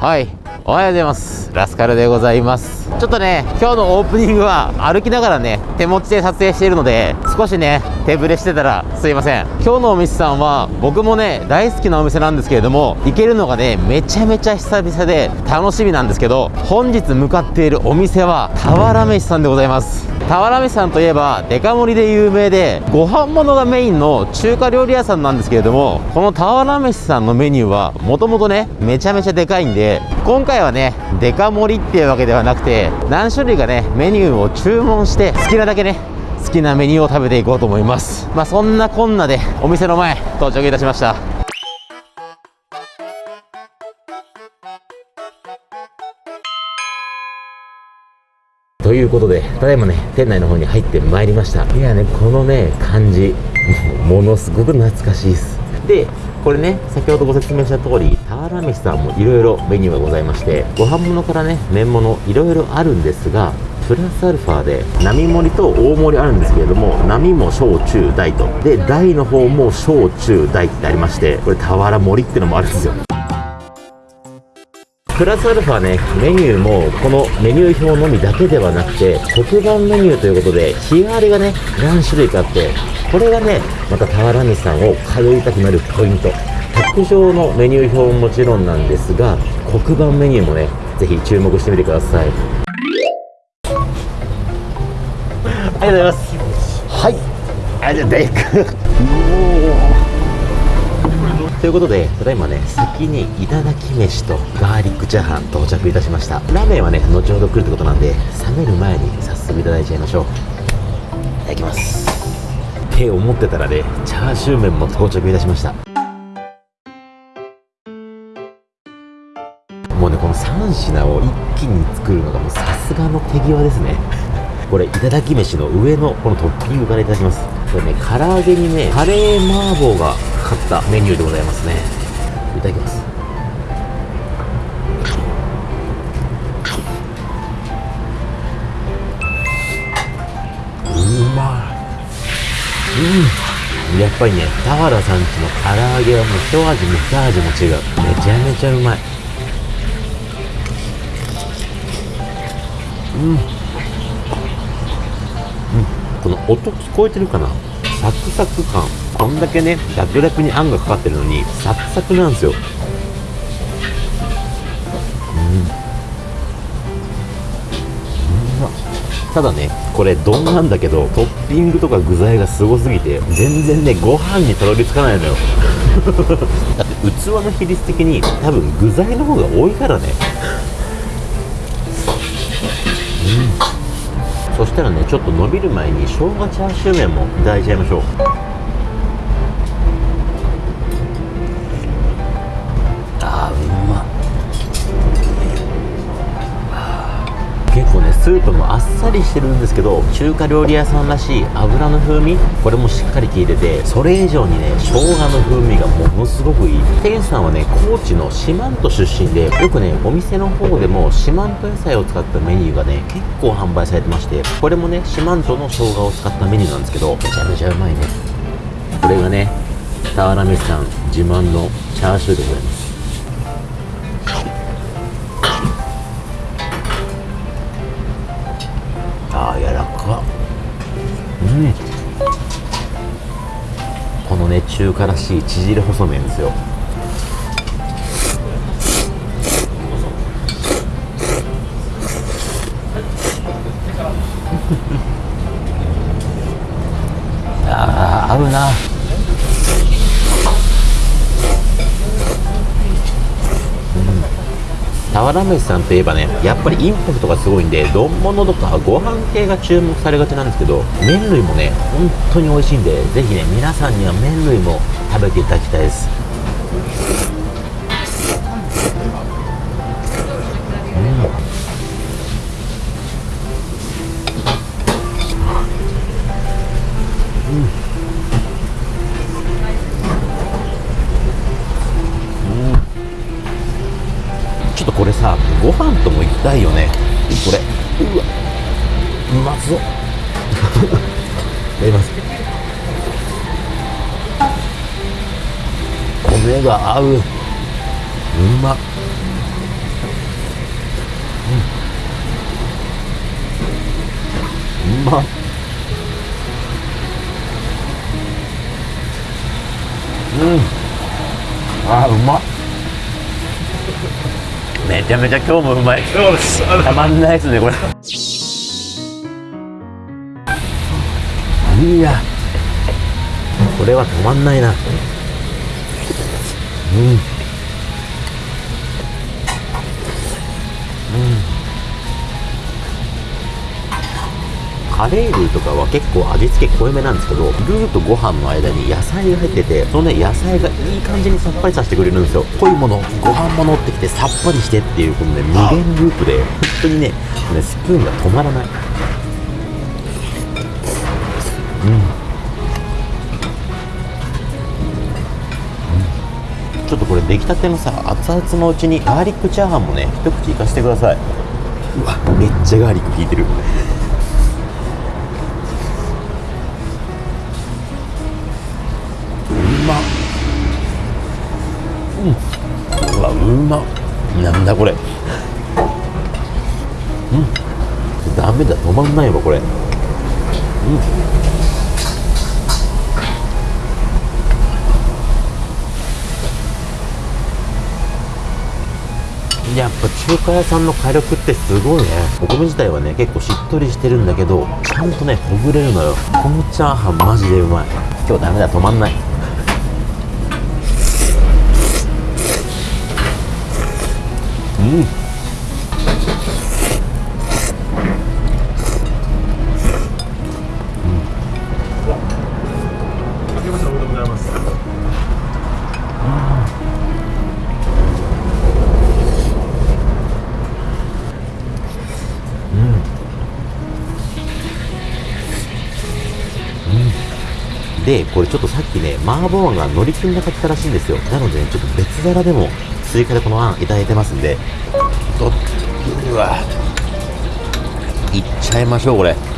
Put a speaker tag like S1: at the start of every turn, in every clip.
S1: はいおはようございます。ラスカルでございます。ちょっとね今日のオープニングは歩きながらね手持ちで撮影しているので少しね手ぶれしてたらすいません。今日のお店さんは僕もね大好きなお店なんですけれども行けるのがねめちゃめちゃ久々で楽しみなんですけど本日向かっているお店は俵飯さんでございます。俵飯さんといえばデカ盛りで有名でご飯物がメインの中華料理屋さんなんですけれどもこの俵飯さんのメニューはもともとねめちゃめちゃでかいんで今回はねデカ盛りっていうわけではなくて何種類かねメニューを注文して好きなだけね好きなメニューを食べていこうと思います。まあそんなこんなでお店の前到着いたしました。ということで、ただいまね、店内の方に入ってまいりました。いやね、このね、感じ、ものすごく懐かしいです。で、これね、先ほどご説明した通り、俵飯さんもいろいろメニューがございまして、ご飯物からね、麺物、いろいろあるんですが、プラスアルファで、並盛りと大盛りあるんですけれども、並も小中大と。で、大の方も小中大ってありまして、これ俵盛りってのもあるんですよ。プラスアルファね、メニューもこのメニュー表のみだけではなくて、黒板メニューということで、日替わりがね、何種類かあって、これがね、また俵西さんを通いたくなるポイント。卓上のメニュー表ももちろんなんですが、黒板メニューもね、ぜひ注目してみてください。ありがとうございます。はい。あ、じゃあ、デイク。ということで、ただいまね、先にいただき飯とガーリックチャーハン到着いたしました。ラーメンはね、後ほど来るってことなんで、冷める前に早速いただいちゃいましょう。いただきます。って思ってたらね、チャーシュー麺も到着いたしました。もうね、この3品を一気に作るのがもうさすがの手際ですね。これ、いただき飯の上のこのトッピングからいただきます。これね、唐揚げにね、カレー麻婆がかかったメニューでございますね。いただきます。うまい。うん。やっぱりね、俵さんちの唐揚げはもう一味も二味も違う。めちゃめちゃうまいうん。うん。この音聞こえてるかな？サクサク感こんだけね楽々にあんがかかってるのにサクサクなんですよ。うん。うただねこれ丼なんだけどトッピングとか具材がすごすぎて全然ねご飯にたどり着かないのよ。だって器の比率的に多分具材の方が多いからね。そしたらねちょっと伸びる前に生姜チャーシュー麺もいただいちゃいましょう。スープもあっさりしてるんですけど中華料理屋さんらしい油の風味これもしっかり効いててそれ以上にね生姜の風味がものすごくいい。店主さんはね高知の四万十出身でよくねお店の方でも四万十野菜を使ったメニューがね結構販売されてましてこれもね四万十の生姜を使ったメニューなんですけどめちゃめちゃうまいね。これがね俵飯さん自慢のチャーシューでございます。うんこのね中華らしい縮れ細麺ですよ。ああ合うな。俵飯さんといえばねやっぱりインパクトがすごいんで丼物とかご飯系が注目されがちなんですけど麺類もね本当に美味しいんでぜひね皆さんには麺類も食べていただきたいです。さご飯ともいきたいよね。これ。うわうまそう。いただきます。米が合う。うま。っうん。うま。っうん。あうま。っめちゃめちゃ今日もうまい。たまんないですねこれ。いや。これはたまんないな。うんカレールーとかは結構味付け濃いめなんですけどルーとご飯の間に野菜が入っててそのね野菜がいい感じにさっぱりさせてくれるんですよ。濃いものご飯も乗ってきてさっぱりしてっていうこのね無限ループで本当にねねスプーンが止まらない。うん。ちょっとこれ出来たてのさ熱々のうちにガーリックチャーハンもね一口いかせてください。うわめっちゃガーリック効いてる。まなんだこれ。うん。ダメだ止まんないわこれ。うん。やっぱ中華屋さんの火力ってすごいね。お米自体はね結構しっとりしてるんだけどちゃんとねほぐれるのよ。このチャーハンマジでうまい。今日ダメだ止まんない。うん。
S2: あけましておめでとうございます
S1: でこれちょっとさっきね麻婆あんが乗り切んなかったらしいんですよ。なので、ね、ちょっと別皿でも追加でこのあんいただいてますんでとうわいっちゃいましょうこれ。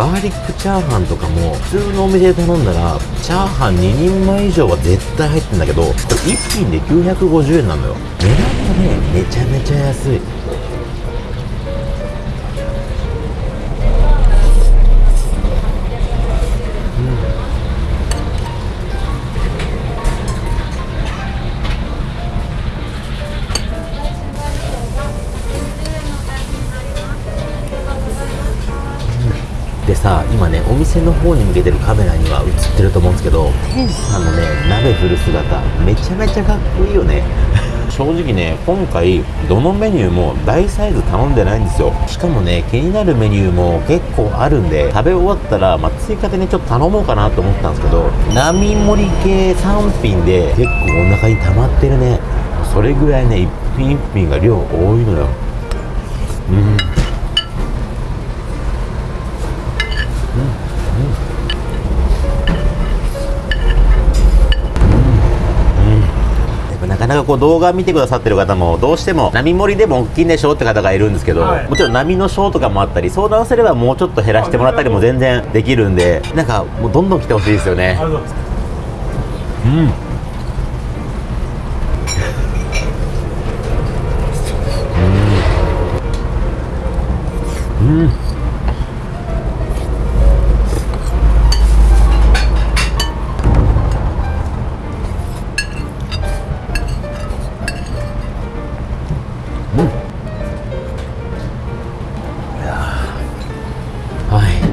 S1: ガーリックチャーハンとかも普通のお店で頼んだらチャーハン2人前以上は絶対入ってんだけどこれ1品で950円なのよ。値段がねめちゃめちゃ安い。今ねお店の方に向けてるカメラには映ってると思うんですけど店主さんのね鍋振る姿めちゃめちゃかっこいいよね。正直ね今回どのメニューも大サイズ頼んでないんですよ。しかもね気になるメニューも結構あるんで食べ終わったら、まあ、追加でねちょっと頼もうかなと思ったんですけど並盛り系3品で結構お腹に溜まってるね。それぐらいね一品一品が量多いのよ。うんなかなかこう動画見てくださってる方もどうしても並盛りでも大きいんでしょって方がいるんですけど、
S2: はい。
S1: もちろん波のショーとかもあったり相談すればもうちょっと減らしてもらったりも全然できるんでなんかもうどんどん来てほしいですよね。
S2: う
S1: ん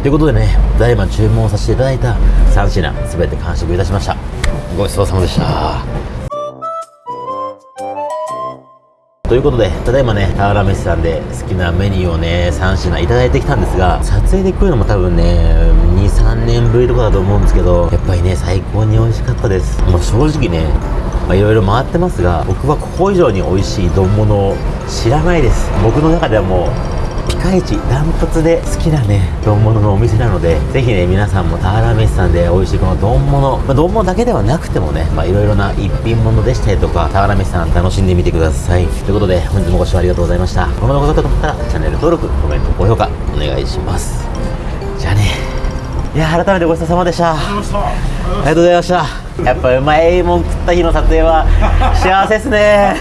S1: ということでね、ただいま注文させていただいた3品、すべて完食いたしました。ごちそうさまでした。ということでただいまね田原飯さんで好きなメニューをね3品いただいてきたんですが撮影で来るのも多分ね23年ぶりとかだと思うんですけどやっぱりね最高に美味しかったですもう正直ねまあいろいろ回ってますが僕はここ以上に美味しい丼物を知らないです僕の中ではもうピカイチダントツで好きなね丼物のお店なのでぜひね皆さんも田原飯さんで美味しいこの丼物、まあ、丼物だけではなくてもねまあいろいろな一品物でしたりとか田原飯さん楽しんでみてください。ということで本日もご視聴ありがとうございました。この動画が良かったらチャンネル登録コメント高評価お願いします。じゃあねいや改めてごちそうさまでした。ありがとうございました。やっぱうまいもん食った日の撮影は幸せですね。